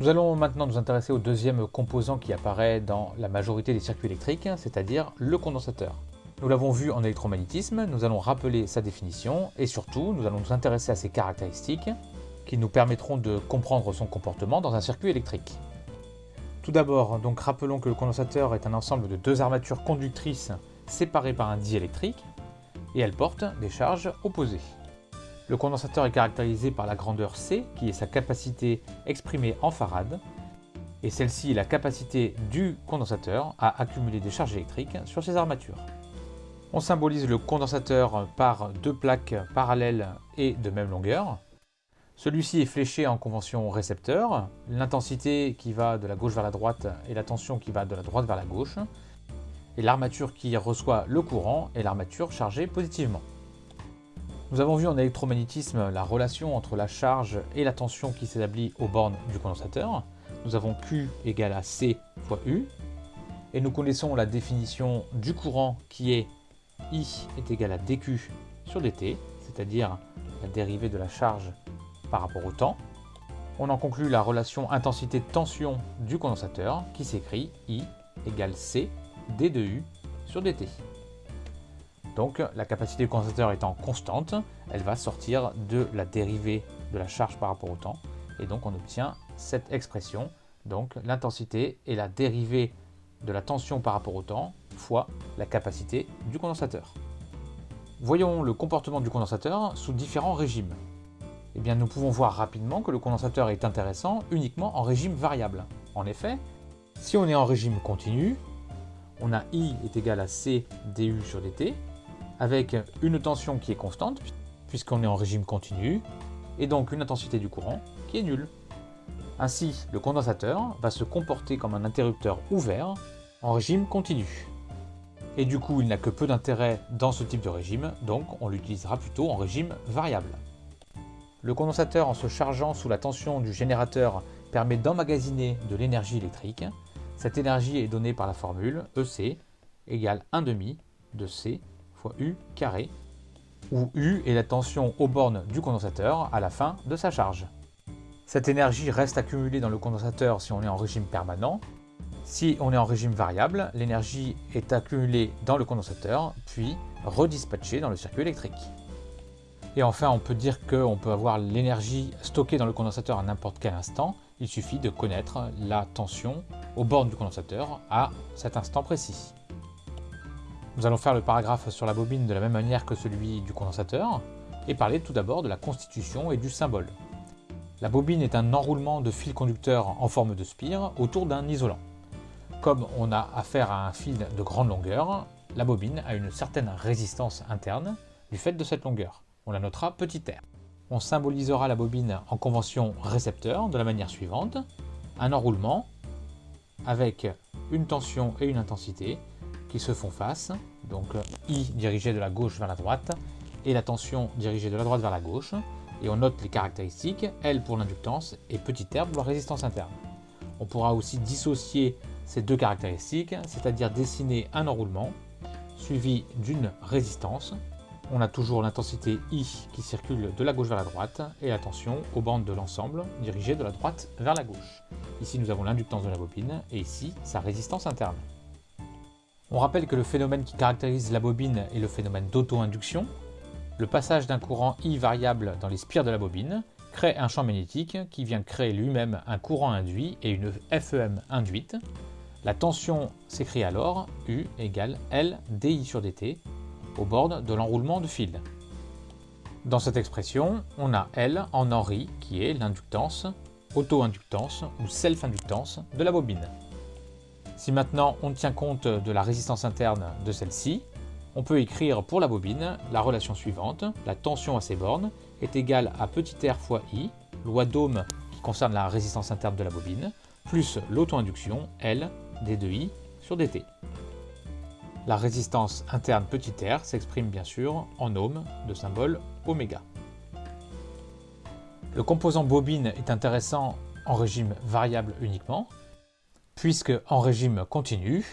Nous allons maintenant nous intéresser au deuxième composant qui apparaît dans la majorité des circuits électriques, c'est-à-dire le condensateur. Nous l'avons vu en électromagnétisme, nous allons rappeler sa définition et surtout nous allons nous intéresser à ses caractéristiques qui nous permettront de comprendre son comportement dans un circuit électrique. Tout d'abord, donc rappelons que le condensateur est un ensemble de deux armatures conductrices séparées par un diélectrique et elles portent des charges opposées. Le condensateur est caractérisé par la grandeur C, qui est sa capacité exprimée en farad, et celle-ci est la capacité du condensateur à accumuler des charges électriques sur ses armatures. On symbolise le condensateur par deux plaques parallèles et de même longueur. Celui-ci est fléché en convention récepteur, l'intensité qui va de la gauche vers la droite et la tension qui va de la droite vers la gauche, et l'armature qui reçoit le courant est l'armature chargée positivement. Nous avons vu en électromagnétisme la relation entre la charge et la tension qui s'établit aux bornes du condensateur. Nous avons Q égale à C fois U. Et nous connaissons la définition du courant qui est I est égal à dQ sur dt, c'est-à-dire la dérivée de la charge par rapport au temps. On en conclut la relation intensité-tension du condensateur qui s'écrit I égale C d de U sur dt. Donc la capacité du condensateur étant constante, elle va sortir de la dérivée de la charge par rapport au temps. Et donc on obtient cette expression, donc l'intensité est la dérivée de la tension par rapport au temps fois la capacité du condensateur. Voyons le comportement du condensateur sous différents régimes. Eh bien, nous pouvons voir rapidement que le condensateur est intéressant uniquement en régime variable. En effet, si on est en régime continu, on a I est égal à C du sur dt, avec une tension qui est constante, puisqu'on est en régime continu, et donc une intensité du courant qui est nulle. Ainsi, le condensateur va se comporter comme un interrupteur ouvert en régime continu. Et du coup, il n'a que peu d'intérêt dans ce type de régime, donc on l'utilisera plutôt en régime variable. Le condensateur, en se chargeant sous la tension du générateur, permet d'emmagasiner de l'énergie électrique. Cette énergie est donnée par la formule EC égale 1 demi de C U carré, où U est la tension aux bornes du condensateur à la fin de sa charge. Cette énergie reste accumulée dans le condensateur si on est en régime permanent. Si on est en régime variable, l'énergie est accumulée dans le condensateur, puis redispatchée dans le circuit électrique. Et enfin, on peut dire qu'on peut avoir l'énergie stockée dans le condensateur à n'importe quel instant. Il suffit de connaître la tension aux bornes du condensateur à cet instant précis. Nous allons faire le paragraphe sur la bobine de la même manière que celui du condensateur, et parler tout d'abord de la constitution et du symbole. La bobine est un enroulement de fil conducteur en forme de spire autour d'un isolant. Comme on a affaire à un fil de grande longueur, la bobine a une certaine résistance interne du fait de cette longueur. On la notera petit r. On symbolisera la bobine en convention récepteur de la manière suivante. Un enroulement avec une tension et une intensité se font face, donc euh, I dirigé de la gauche vers la droite, et la tension dirigée de la droite vers la gauche, et on note les caractéristiques, L pour l'inductance et petit r pour la résistance interne. On pourra aussi dissocier ces deux caractéristiques, c'est-à-dire dessiner un enroulement, suivi d'une résistance. On a toujours l'intensité I qui circule de la gauche vers la droite, et la tension aux bandes de l'ensemble, dirigée de la droite vers la gauche. Ici nous avons l'inductance de la bobine, et ici sa résistance interne. On rappelle que le phénomène qui caractérise la bobine est le phénomène d'auto-induction. Le passage d'un courant I variable dans les spires de la bobine crée un champ magnétique qui vient créer lui-même un courant induit et une FEM induite. La tension s'écrit alors U égale L dI sur dt au bord de l'enroulement de fil. Dans cette expression, on a L en Henry qui est l'inductance, auto-inductance ou self-inductance de la bobine. Si maintenant on tient compte de la résistance interne de celle-ci, on peut écrire pour la bobine la relation suivante. La tension à ces bornes est égale à r fois I, loi d'Ohm qui concerne la résistance interne de la bobine, plus l'auto-induction L d 2I sur dt. La résistance interne r s'exprime bien sûr en ohm de symbole oméga. Le composant bobine est intéressant en régime variable uniquement, puisque en régime continu,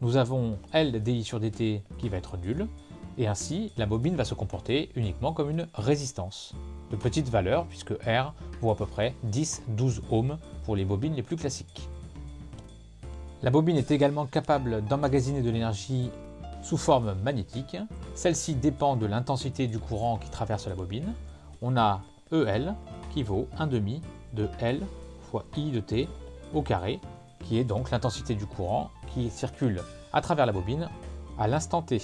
nous avons L dI sur dt qui va être nul, et ainsi la bobine va se comporter uniquement comme une résistance. de petites valeurs, puisque R vaut à peu près 10-12 ohms pour les bobines les plus classiques. La bobine est également capable d'emmagasiner de l'énergie sous forme magnétique. Celle-ci dépend de l'intensité du courant qui traverse la bobine. On a EL qui vaut 1 demi de L fois I de T au carré, qui est donc l'intensité du courant qui circule à travers la bobine à l'instant T.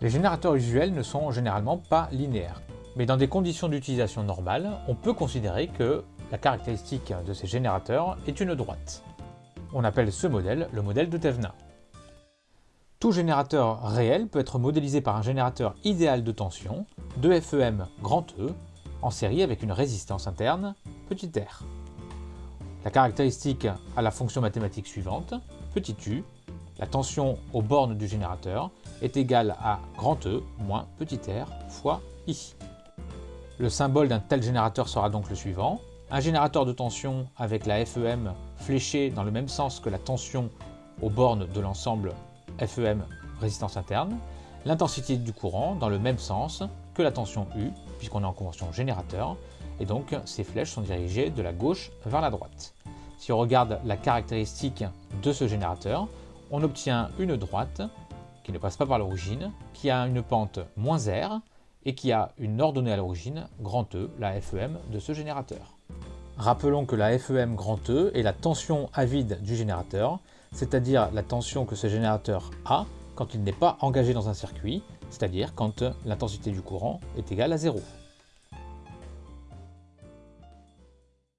Les générateurs usuels ne sont généralement pas linéaires, mais dans des conditions d'utilisation normales, on peut considérer que la caractéristique de ces générateurs est une droite. On appelle ce modèle le modèle de Tevna. Tout générateur réel peut être modélisé par un générateur idéal de tension, de FEM grand E, en série avec une résistance interne, petit r. La caractéristique a la fonction mathématique suivante, petit u, la tension aux bornes du générateur est égale à grand E moins petit r fois I. Le symbole d'un tel générateur sera donc le suivant, un générateur de tension avec la FEM fléchée dans le même sens que la tension aux bornes de l'ensemble FEM résistance interne, l'intensité du courant dans le même sens que la tension U, puisqu'on est en convention générateur, et donc ces flèches sont dirigées de la gauche vers la droite. Si on regarde la caractéristique de ce générateur, on obtient une droite qui ne passe pas par l'origine, qui a une pente moins R et qui a une ordonnée à l'origine, grand E, la FEM de ce générateur. Rappelons que la FEM grand E est la tension à vide du générateur, c'est-à-dire la tension que ce générateur a quand il n'est pas engagé dans un circuit, c'est-à-dire quand l'intensité du courant est égale à 0.